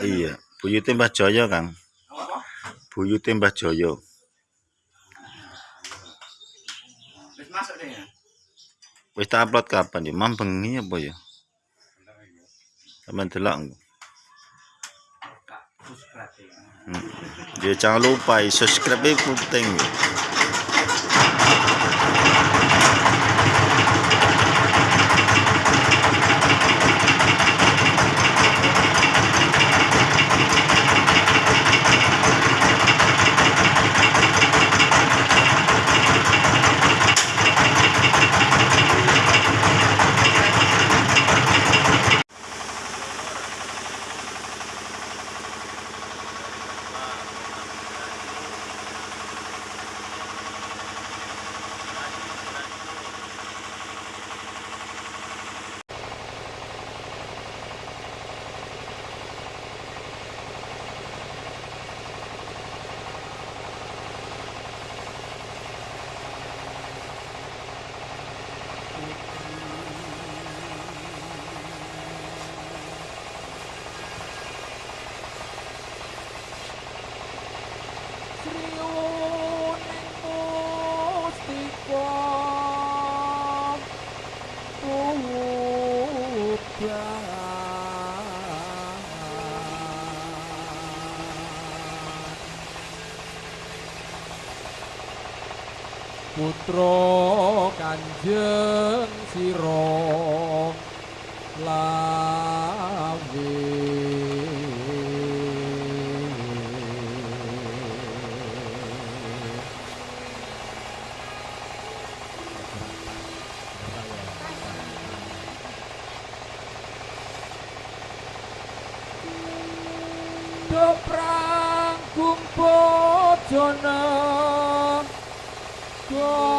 Iya, buyute Mbah Jaya, Kang. Buyute Mbah Jaya. Wis masuk deh ya. Wis tak upload kapan ya? Mam bengi apa ya? Sampeyan delok. ya. Hmm. Ya jangan lupa subscribe penting. Sriuning Putra Kanjeng Sira lawe. Doprang kumpojana Goro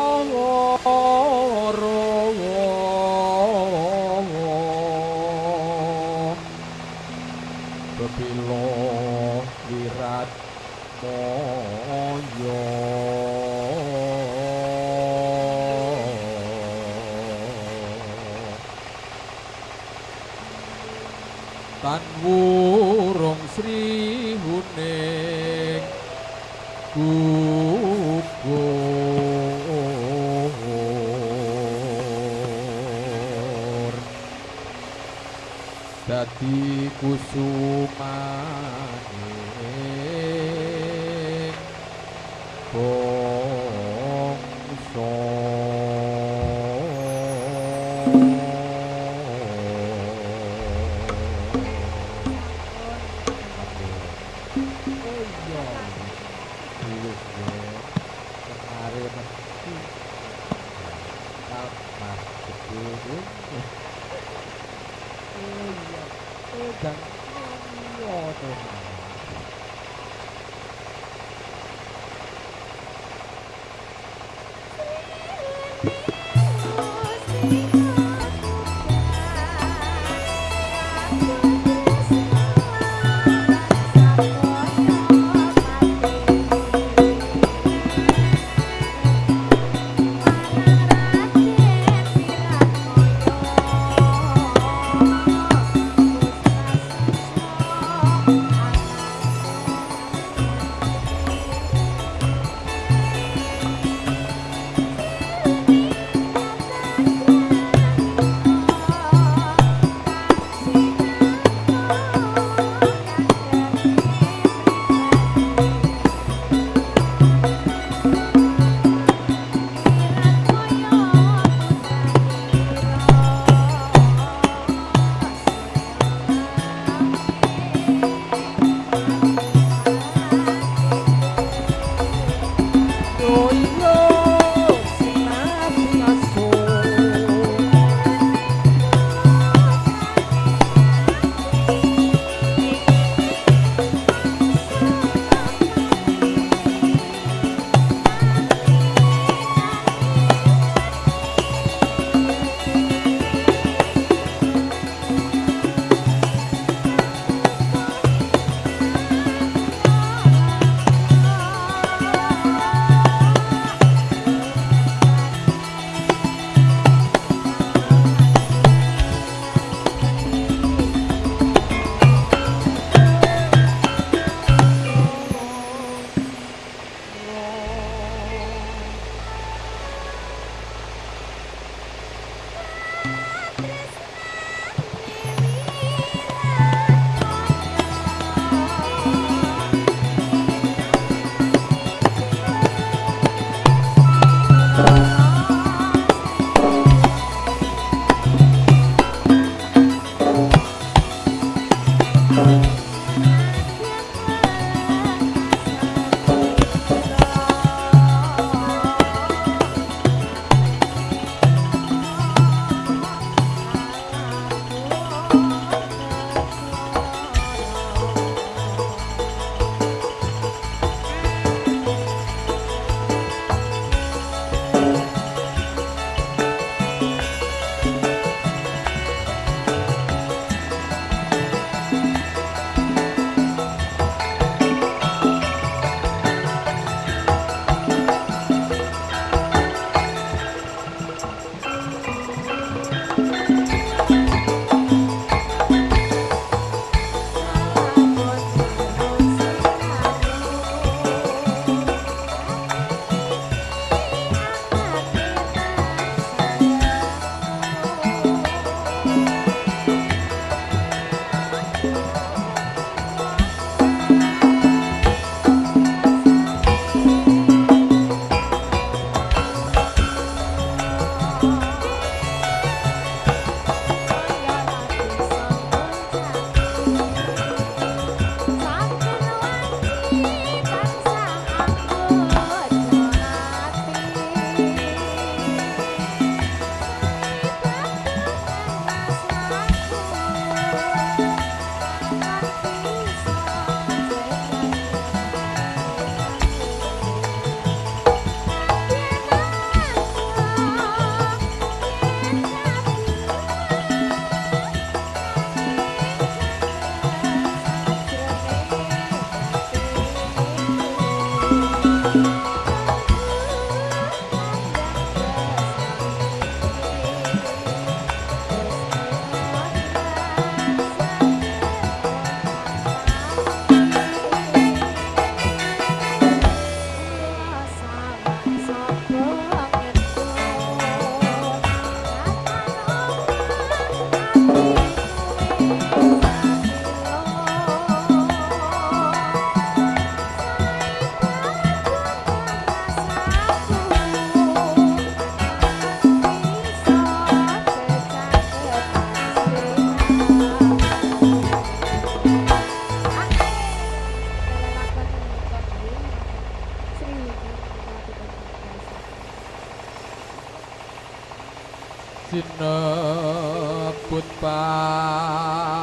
disebut Pak.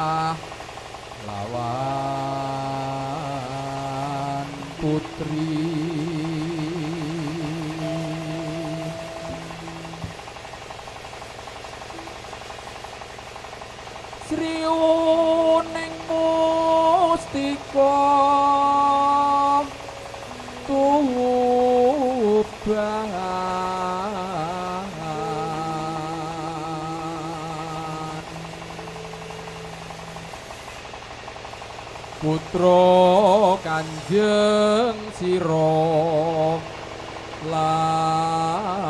putra kanjeng sira lawe.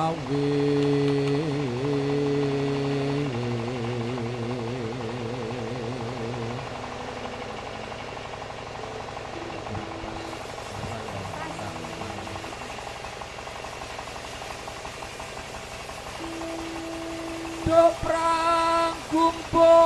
Do prang kumpo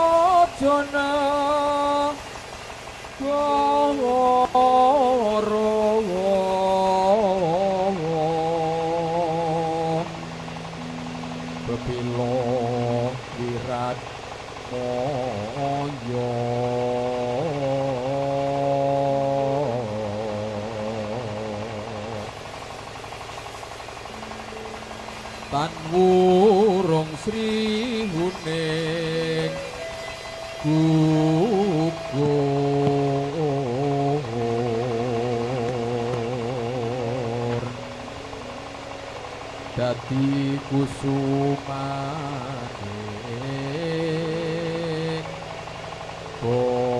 syukur. Dadi kusumane. Oh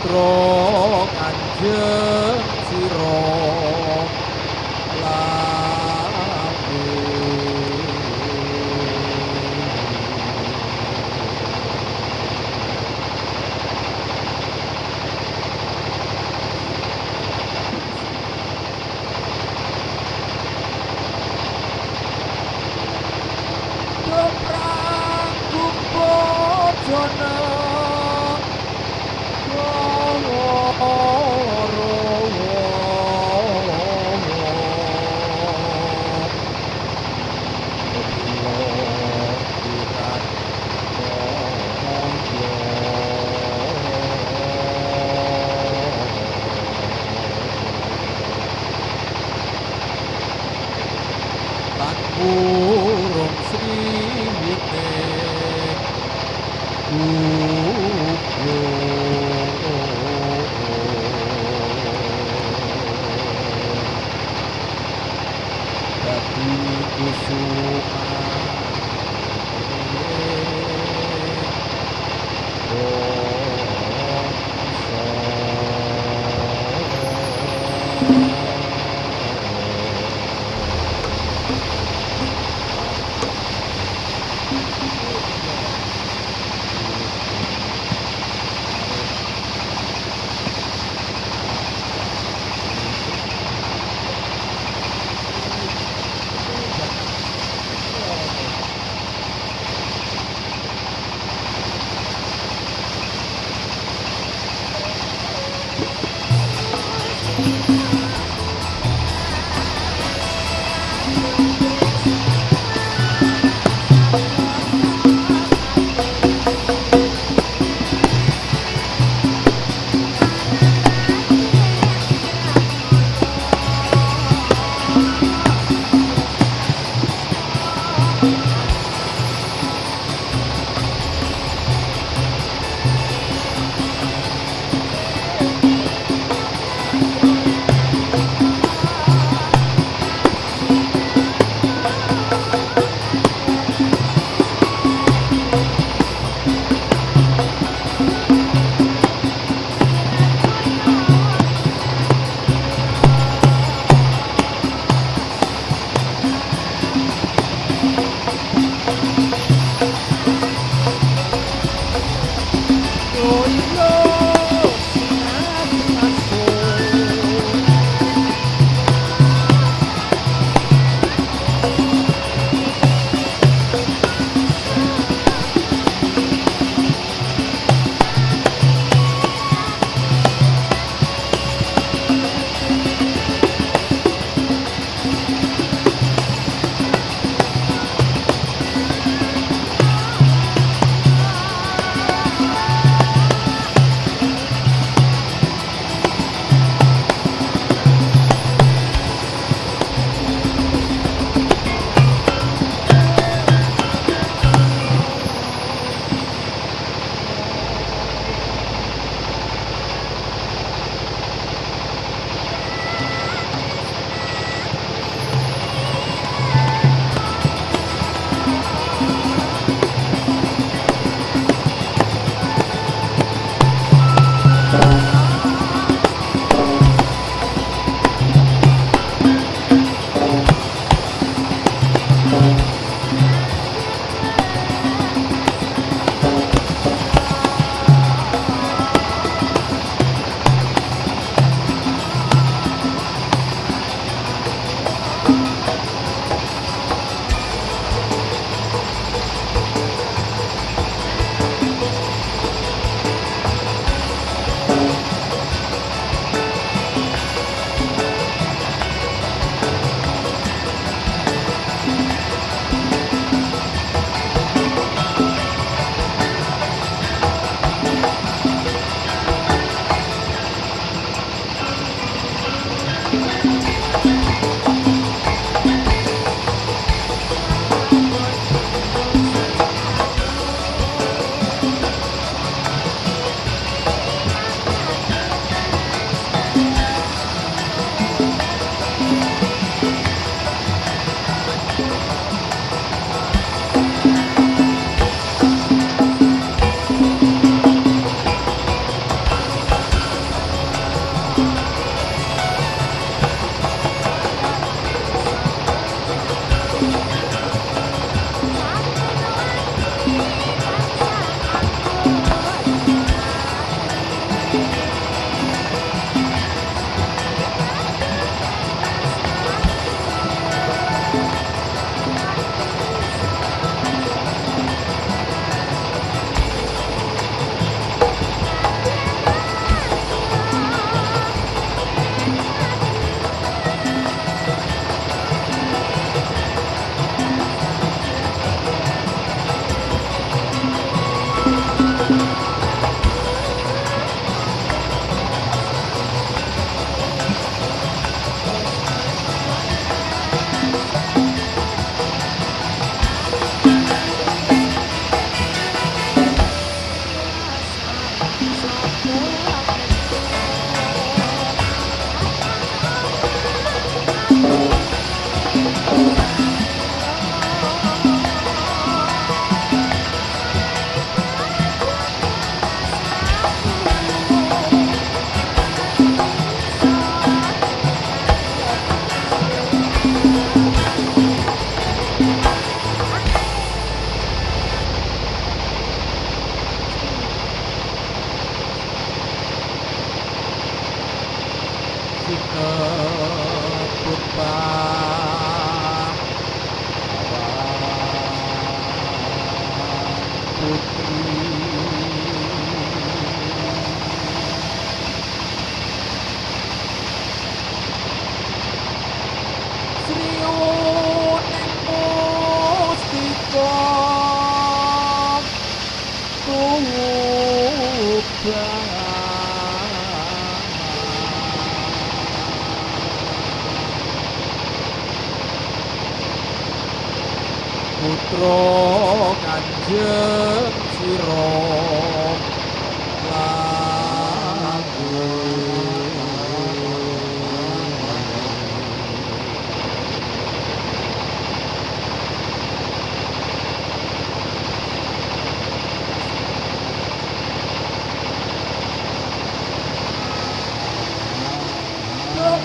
Putra kanjeng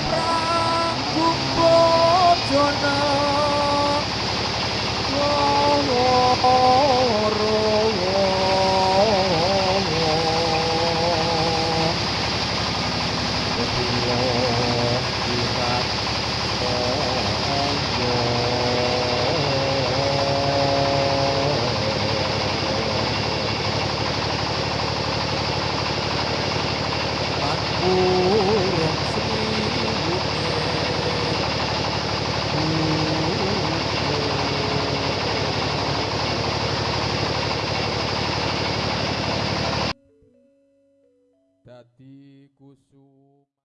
Bye.